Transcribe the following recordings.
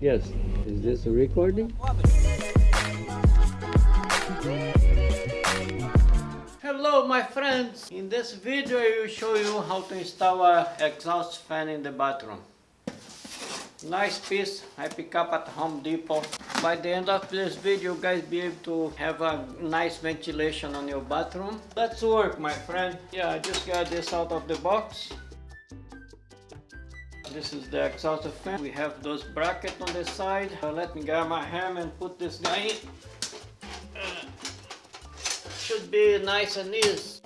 Yes. Is this a recording? Hello my friends! In this video I will show you how to install a exhaust fan in the bathroom. Nice piece I pick up at Home Depot. By the end of this video you guys be able to have a nice ventilation on your bathroom. Let's work my friend. Yeah, I just got this out of the box. This is the exhaust fan. We have those brackets on the side. Uh, let me grab my hammer and put this guy in. Uh, should be nice and easy.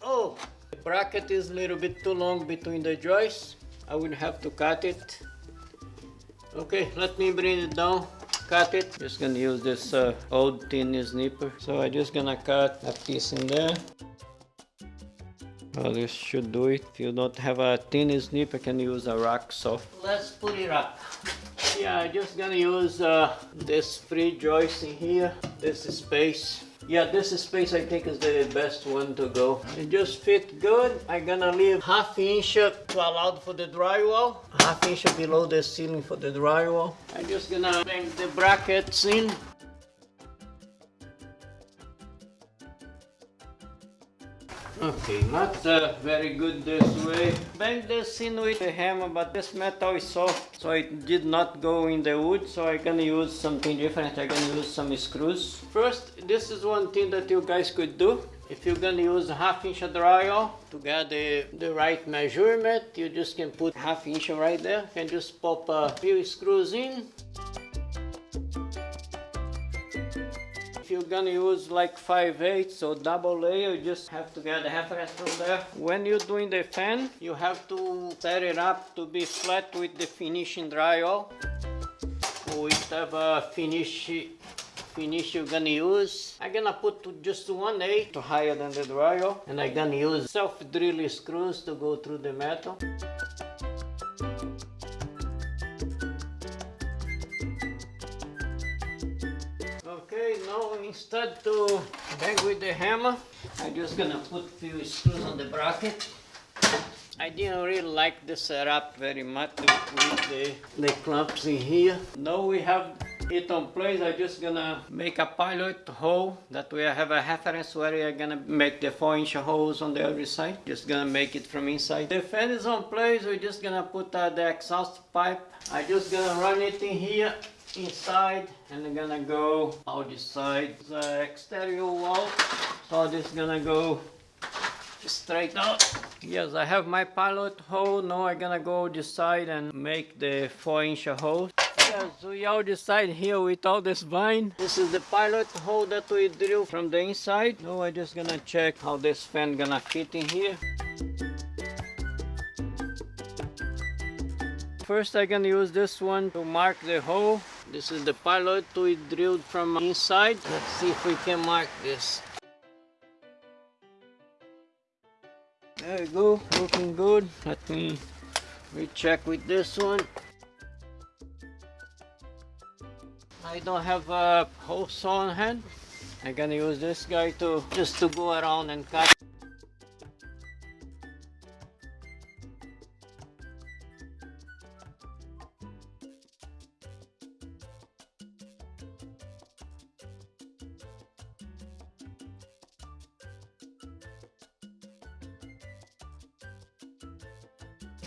Oh, the bracket is a little bit too long between the joists. I will have to cut it. Okay, let me bring it down cut it just gonna use this uh, old tin snipper so i just gonna cut a piece in there well, this should do it. If you don't have a tin snip, I can use a rock saw. Let's put it up. Yeah, I'm just gonna use uh, this free joist in here, this space. Yeah, this space I think is the best one to go. It just fit good. I'm gonna leave half inch to allow for the drywall, half inch below the ceiling for the drywall. I'm just gonna bring the brackets in. Okay, not uh, very good this way. Bang this in with the hammer, but this metal is soft, so it did not go in the wood, so I can use something different. I can use some screws. First, this is one thing that you guys could do. If you're gonna use half inch drywall to get the, the right measurement, you just can put half inch right there. Can just pop a few screws in you're gonna use like 5 8 so double layer you just have to get reference from there. When you're doing the fan you have to set it up to be flat with the finishing drywall whatever finish finish you're gonna use. I'm gonna put just one A to higher than the drywall and I'm gonna use self-drill screws to go through the metal instead to bang with the hammer, I'm just gonna put a few screws on the bracket. I didn't really like the setup very much with the, the clamps in here. Now we have it on place, I'm just gonna make a pilot hole. That way I have a reference where I'm gonna make the 4 inch holes on the other side. Just gonna make it from inside. The fan is on place, we're just gonna put uh, the exhaust pipe. I'm just gonna run it in here inside and I'm gonna go out this side the exterior wall so this is gonna go straight out yes I have my pilot hole now I'm gonna go this side and make the 4 inch hole. Yeah, so we this side here with all this vine. This is the pilot hole that we drill from the inside. Now I'm just gonna check how this fan gonna fit in here. First I'm gonna use this one to mark the hole. This is the pilot we drilled from inside. Let's see if we can mark this. There we go, looking good. Let me recheck with this one. I don't have a hole saw on hand. I'm gonna use this guy to just to go around and cut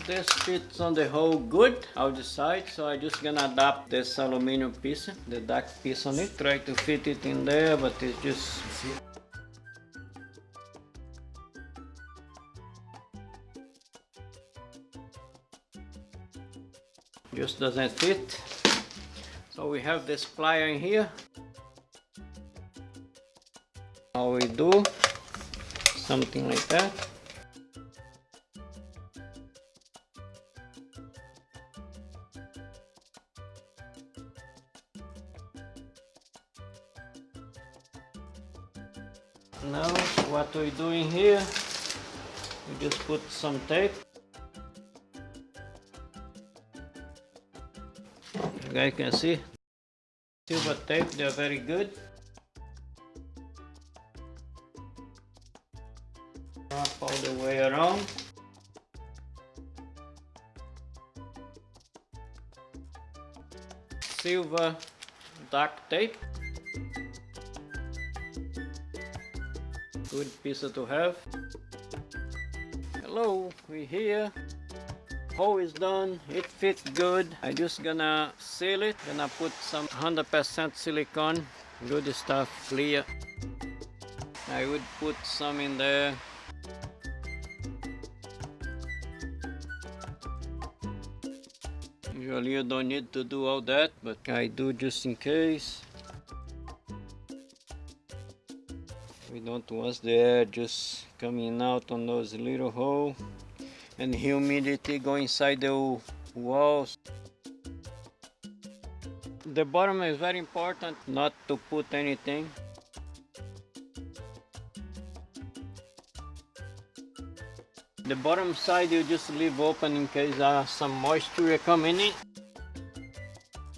this fits on the hole good outside so I'm just gonna adapt this aluminum piece the dark piece on it. Try to fit it in there but it just just doesn't fit. So we have this plier in here. How we do something like that some tape. You guys can see, silver tape, they're very good. Wrap all the way around. Silver duct tape. Good piece to have. Hello, we here. Hole is done, it fits good. I just gonna seal it. Gonna put some 100% silicone. Good stuff, clear. I would put some in there. Usually you don't need to do all that, but I do just in case. We don't want the air just coming out on those little holes and humidity go inside the walls. The bottom is very important not to put anything. The bottom side you just leave open in case uh, some moisture coming in.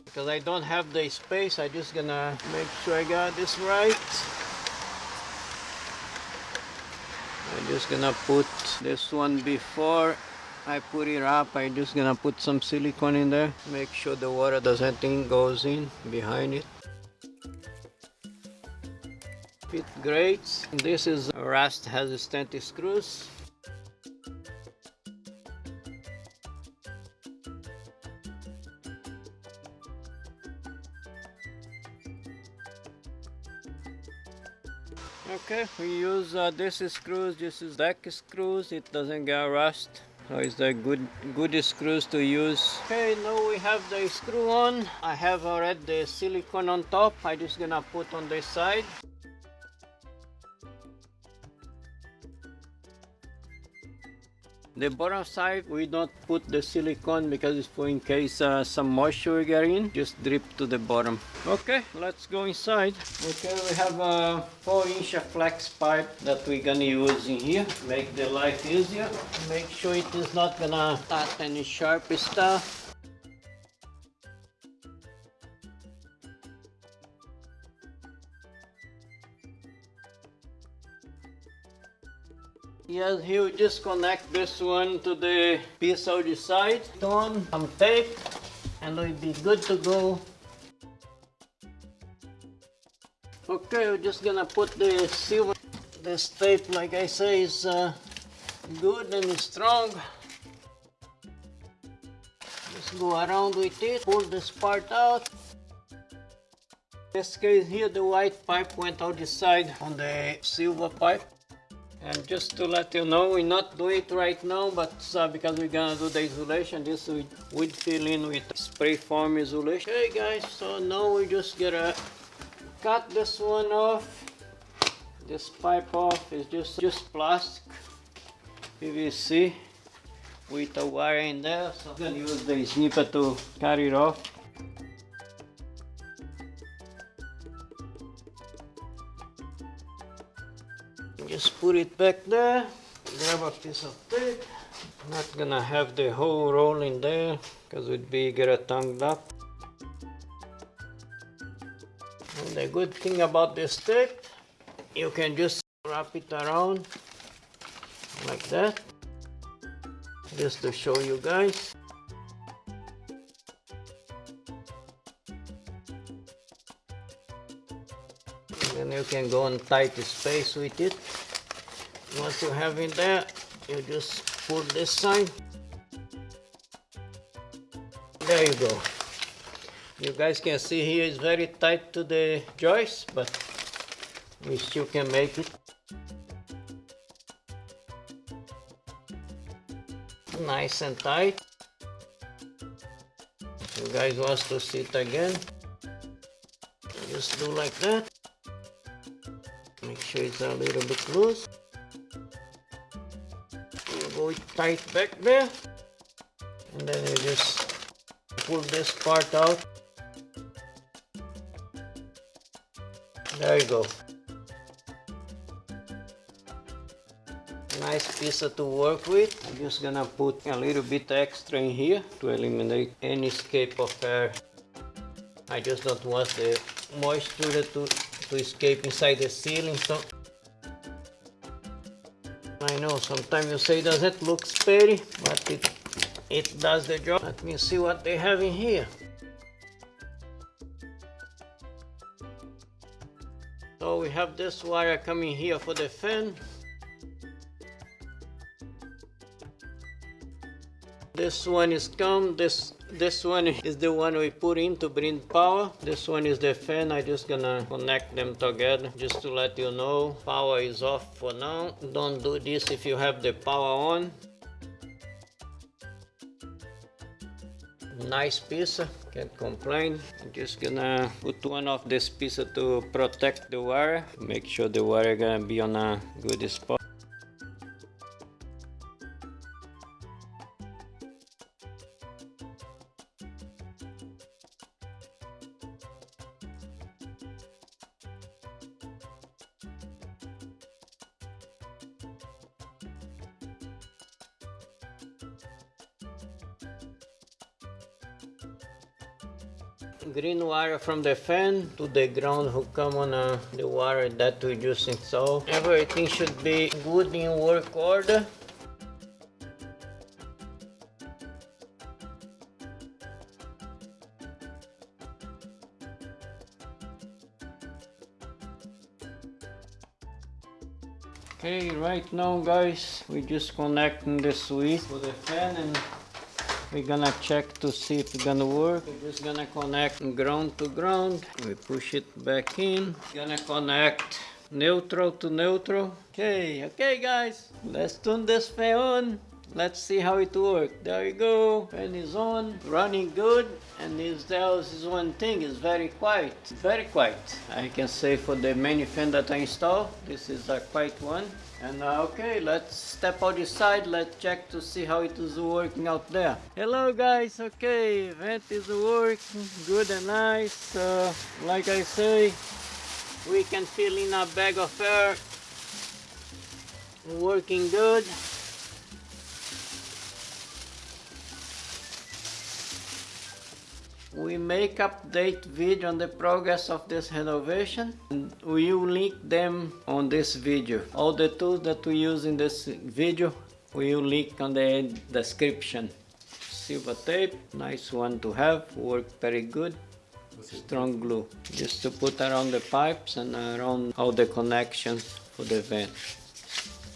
Because I don't have the space, I just gonna make sure I got this right. I'm just gonna put this one before I put it up. I'm just gonna put some silicone in there. Make sure the water doesn't goes in behind it. Fit great. This is rust resistant screws. Okay, we use uh, this screws, this is deck screws, it doesn't get rust. So it's the good, good screws to use. Okay, now we have the screw on. I have already the silicone on top. I just gonna put on this side. The bottom side, we don't put the silicone because it's for in case uh, some moisture get in, just drip to the bottom. Okay, let's go inside. Okay, we have a 4 inch flex pipe that we're gonna use in here. Make the life easier. Make sure it is not gonna cut any sharp stuff. Yes, he will just connect this one to the piece on the side. On some tape and we'll be good to go. Okay, we're just gonna put the silver. This tape, like I say, is uh, good and strong. Just go around with it, pull this part out. This case here, the white pipe went out the side on the silver pipe. And just to let you know, we're not doing it right now, but uh, because we're gonna do the insulation, this we would fill in with spray foam insulation. Okay guys, so now we just gotta cut this one off. This pipe off is just, just plastic PVC with a wire in there. So I'm gonna use the snipper to cut it off. Just put it back there grab a piece of tape. Not gonna have the whole roll in there because it would be get tongued up. And the good thing about this tape you can just wrap it around like that just to show you guys and you can go and tight the space with it. Once you have it there you just pull this side. There you go. You guys can see here it's very tight to the joist but we still can make it. Nice and tight. You guys want to see it again? Just do like that sure it's a little bit loose. Go tight back there. And then you just pull this part out. There you go. Nice piece to work with. I'm just gonna put a little bit extra in here to eliminate any escape of air. I just don't want the moisture to, to escape inside the ceiling. So I know sometimes you say "Does it look pretty, but it it does the job. Let me see what they have in here. So we have this wire coming here for the fan. This one is come, this this one is the one we put in to bring power. This one is the fan. I just gonna connect them together just to let you know power is off for now. Don't do this if you have the power on. Nice piece, can't complain. I'm just gonna put one of this piece to protect the wire. Make sure the wire gonna be on a good spot. Green wire from the fan to the ground who come on uh, the wire that we just install. Everything should be good in work order. Okay, right now guys, we just connecting the switch for the fan and we're gonna check to see if it's gonna work. We're just gonna connect ground to ground. We push it back in. Gonna connect neutral to neutral. Okay, okay guys, let's turn this fan on. Let's see how it works. There we go. Fan is on, running good. And this tells is one thing, it's very quiet. Very quiet. I can say for the many fan that I installed, this is a quiet one. And uh, okay, let's step out side, let's check to see how it is working out there. Hello guys, okay, vent is working good and nice. Uh, like I say, we can fill in a bag of air. Working good. We make update video on the progress of this renovation and we will link them on this video. All the tools that we use in this video we will link on the description. Silver tape nice one to have work very good. Strong glue just to put around the pipes and around all the connections for the vent.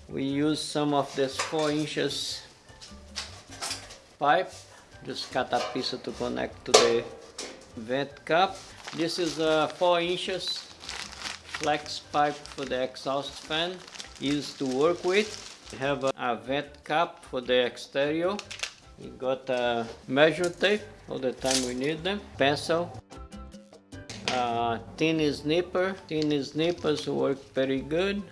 We use some of this four inches pipe just cut a piece to connect to the vent cap this is a 4 inches flex pipe for the exhaust fan used to work with. We have a, a vent cap for the exterior. We got a measure tape all the time we need them. Pencil. Uh, tin snipper tin snippers work very good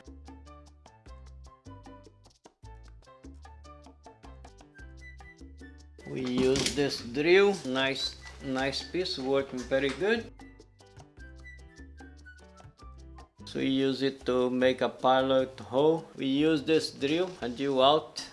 we use this drill nice nice piece working very good. So we use it to make a pilot hole. We use this drill a drill out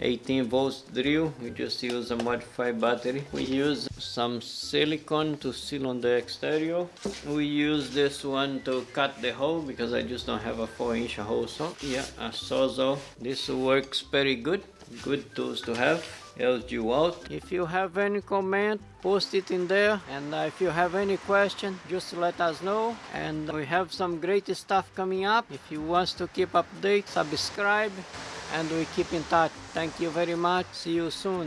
18 volts drill. We just use a modified battery. We use some silicone to seal on the exterior. We use this one to cut the hole because i just don't have a four inch hole so yeah a sawzall this works very good good tools to have helps you out. If you have any comment post it in there. And uh, if you have any question just let us know. And we have some great stuff coming up. If you want to keep update subscribe. And we keep in touch. Thank you very much. See you soon